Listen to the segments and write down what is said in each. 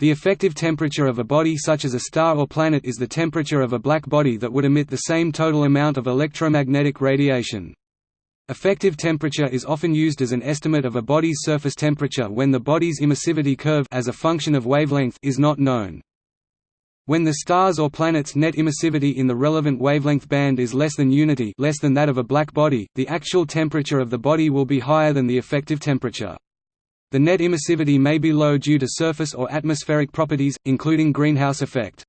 The effective temperature of a body such as a star or planet is the temperature of a black body that would emit the same total amount of electromagnetic radiation. Effective temperature is often used as an estimate of a body's surface temperature when the body's emissivity curve as a function of wavelength is not known. When the star's or planet's net emissivity in the relevant wavelength band is less than unity less than that of a black body, the actual temperature of the body will be higher than the effective temperature. The net emissivity may be low due to surface or atmospheric properties, including greenhouse effect.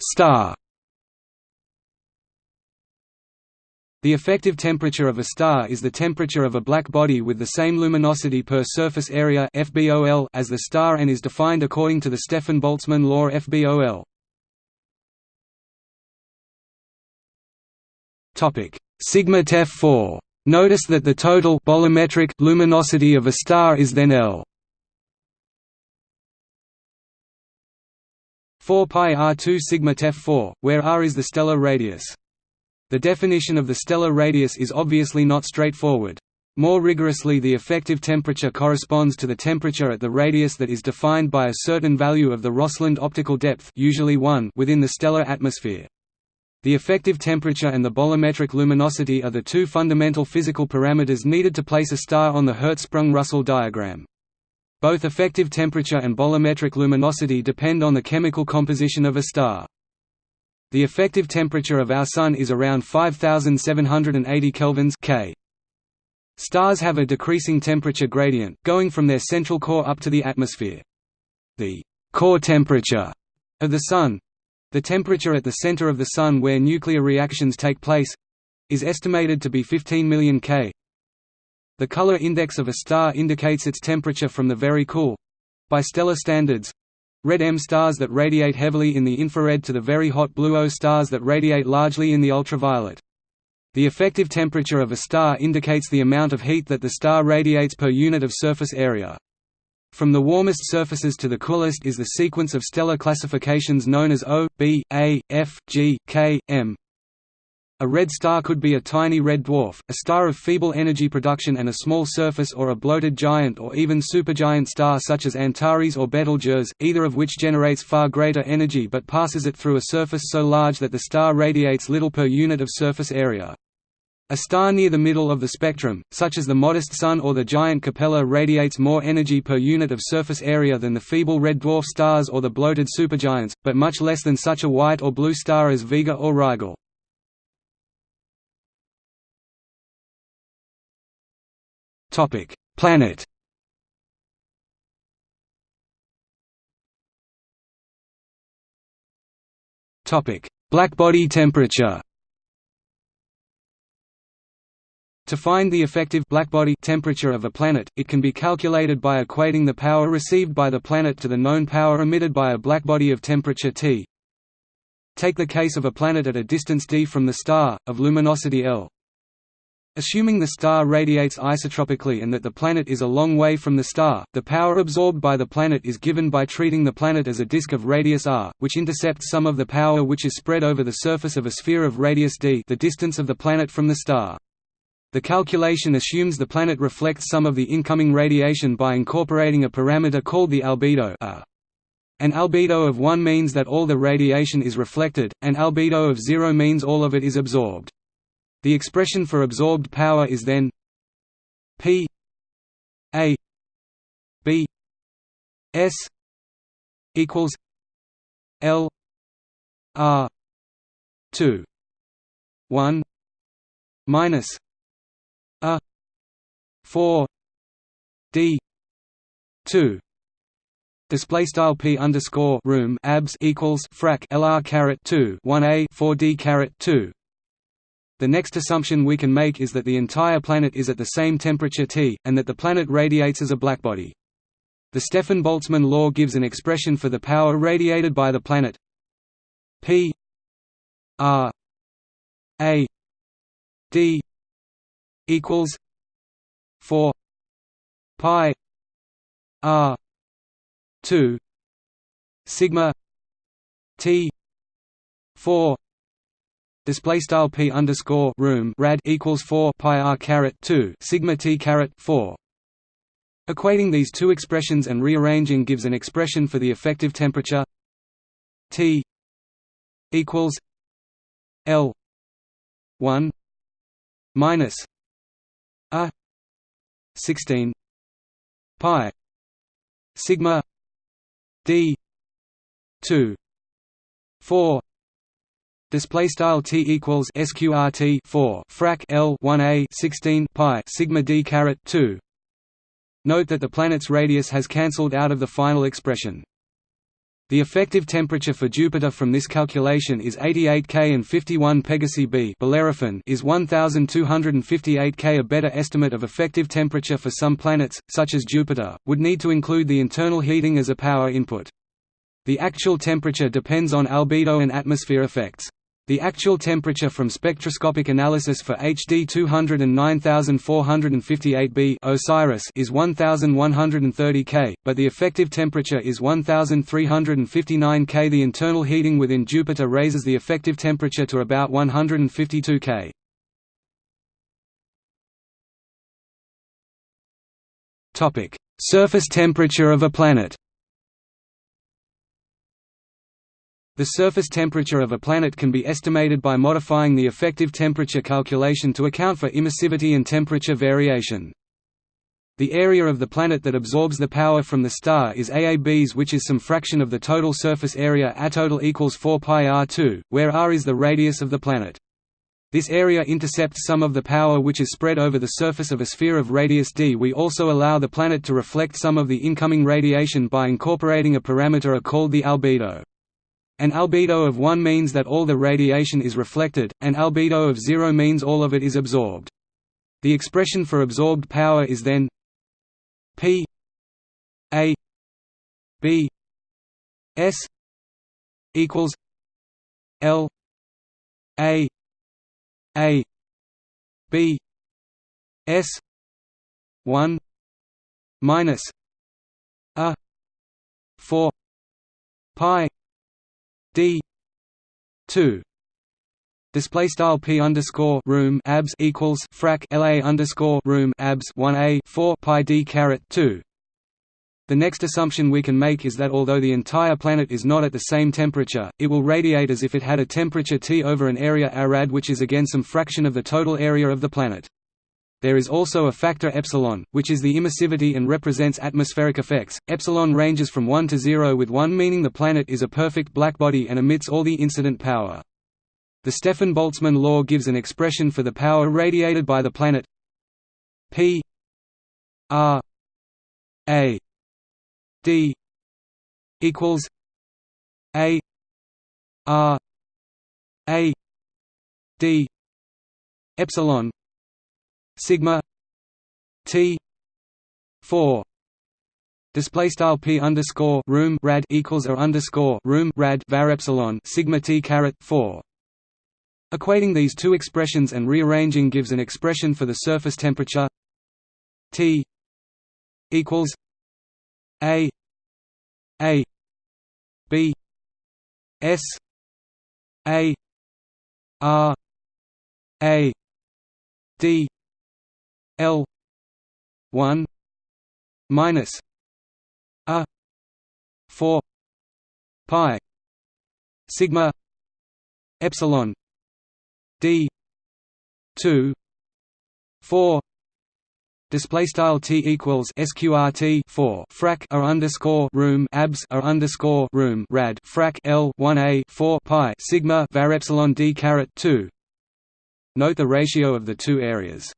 Star The effective temperature of a star is the temperature of a black body with the same luminosity per surface area FBOL as the star and is defined according to the Stefan-Boltzmann law FBOL. Topic: Sigma Tef 4. Notice that the total bolometric luminosity of a star is then L. 4 pi r2 sigma Tef 4, where r is the stellar radius. The definition of the stellar radius is obviously not straightforward. More rigorously the effective temperature corresponds to the temperature at the radius that is defined by a certain value of the Rosseland optical depth usually 1 within the stellar atmosphere. The effective temperature and the bolometric luminosity are the two fundamental physical parameters needed to place a star on the Hertzsprung-Russell diagram. Both effective temperature and bolometric luminosity depend on the chemical composition of a star. The effective temperature of our Sun is around 5780 kelvins K. Stars have a decreasing temperature gradient, going from their central core up to the atmosphere. The core temperature of the Sun—the temperature at the center of the Sun where nuclear reactions take place—is estimated to be 15 million K. The color index of a star indicates its temperature from the very cool—by stellar standards, Red M stars that radiate heavily in the infrared to the very hot blue O stars that radiate largely in the ultraviolet. The effective temperature of a star indicates the amount of heat that the star radiates per unit of surface area. From the warmest surfaces to the coolest is the sequence of stellar classifications known as O, B, A, F, G, K, M. A red star could be a tiny red dwarf, a star of feeble energy production and a small surface or a bloated giant or even supergiant star such as Antares or Betelgeuse, either of which generates far greater energy but passes it through a surface so large that the star radiates little per unit of surface area. A star near the middle of the spectrum, such as the modest Sun or the giant Capella radiates more energy per unit of surface area than the feeble red dwarf stars or the bloated supergiants, but much less than such a white or blue star as Vega or Rigel. Planet. Blackbody temperature. To find the effective blackbody temperature of a planet, it can be calculated by equating the power received by the planet to the known power emitted by a blackbody of temperature T. Take the case of a planet at a distance d from the star, of luminosity L. Assuming the star radiates isotropically and that the planet is a long way from the star, the power absorbed by the planet is given by treating the planet as a disk of radius r, which intercepts some of the power which is spread over the surface of a sphere of radius d the distance of the planet from the star. The calculation assumes the planet reflects some of the incoming radiation by incorporating a parameter called the albedo a. An albedo of 1 means that all the radiation is reflected, an albedo of 0 means all of it is absorbed. The expression for absorbed power is then P A B S equals L R two one minus A. Four. D. Two. Display style p underscore room abs equals frac lr caret two one a four d caret two. The next assumption we can make is that the entire planet is at the same temperature T, and that the planet radiates as a blackbody. The Stefan-Boltzmann law gives an expression for the power radiated by the planet. P. R. A. D equals 4 pi R 2 sigma T 4 display style p underscore room rad equals 4 pi r caret 2 sigma t caret 4 equating these two expressions and rearranging gives an expression for the effective temperature t equals l 1 minus a 16 pi sigma d 2 4 display style t equals sqrt 4 frac l 1a 16 pi sigma d caret 2 note that the planet's radius has cancelled out of the final expression the effective temperature for Jupiter from this calculation is 88 K and 51 Pegasi b Bellerophon is 1258 K. A better estimate of effective temperature for some planets, such as Jupiter, would need to include the internal heating as a power input. The actual temperature depends on albedo and atmosphere effects. The actual temperature from spectroscopic analysis for HD 209458b OSIRIS is 1130 K, but the effective temperature is 1359 K. The internal heating within Jupiter raises the effective temperature to about 152 K. Topic: Surface temperature of a planet. The surface temperature of a planet can be estimated by modifying the effective temperature calculation to account for emissivity and temperature variation. The area of the planet that absorbs the power from the star is AABs which is some fraction of the total surface area A total equals 4 pi r2, where r is the radius of the planet. This area intercepts some of the power which is spread over the surface of a sphere of radius d. We also allow the planet to reflect some of the incoming radiation by incorporating a parameter called the albedo. An albedo of 1 means that all the radiation is reflected, an albedo of 0 means all of it is absorbed. The expression for absorbed power is then P A B S equals L A A B S 1 minus A 4 pi d 2 display style p underscore room abs equals frac la underscore room abs 1a 4 pi d caret 2 the next assumption we can make is that although the entire planet is not at the same temperature, it will radiate as if it had a temperature T over an area arad which is again some fraction of the total area of the planet. There is also a factor epsilon, which is the emissivity and represents atmospheric effects. Epsilon ranges from 1 to 0 with 1 meaning the planet is a perfect blackbody and emits all the incident power. The Stefan-Boltzmann law gives an expression for the power radiated by the planet P R A D equals A R A D epsilon sigma t 4 display style p underscore room rad equals or underscore room rad var epsilon sigma t caret 4 equating these two expressions and rearranging gives an expression for the surface temperature t equals a a b s a r a d L one minus a four pi sigma epsilon D two four display style t equals sqrt 4 frac r underscore room abs r underscore room rad frac l 1a 4 pi sigma var epsilon d caret 2 note the ratio of the two areas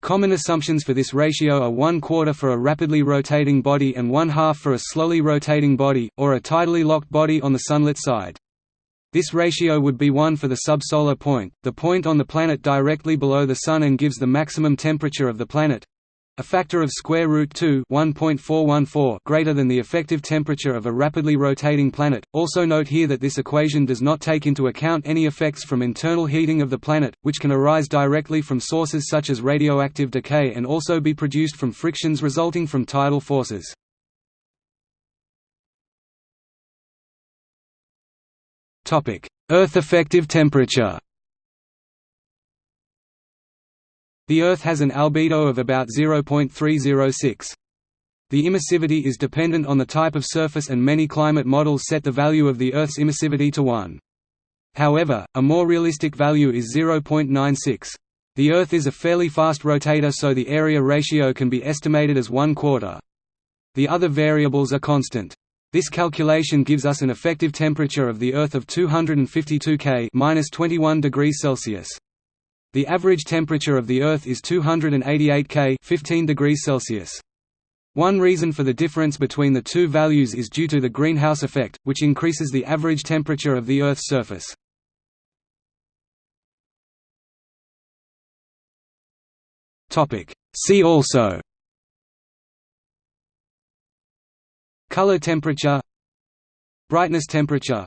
Common assumptions for this ratio are one quarter for a rapidly rotating body and one half for a slowly rotating body, or a tidally locked body on the sunlit side. This ratio would be 1 for the subsolar point, the point on the planet directly below the Sun and gives the maximum temperature of the planet, a factor of square root 2 1.414 greater than the effective temperature of a rapidly rotating planet. Also note here that this equation does not take into account any effects from internal heating of the planet, which can arise directly from sources such as radioactive decay and also be produced from frictions resulting from tidal forces. Topic: Earth effective temperature. The Earth has an albedo of about 0.306. The emissivity is dependent on the type of surface and many climate models set the value of the Earth's emissivity to 1. However, a more realistic value is 0.96. The Earth is a fairly fast rotator so the area ratio can be estimated as one quarter. The other variables are constant. This calculation gives us an effective temperature of the Earth of 252 K (-21 degrees Celsius). The average temperature of the Earth is 288 K (15 degrees Celsius). One reason for the difference between the two values is due to the greenhouse effect, which increases the average temperature of the Earth's surface. See also Color temperature Brightness temperature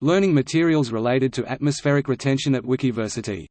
Learning materials related to atmospheric retention at Wikiversity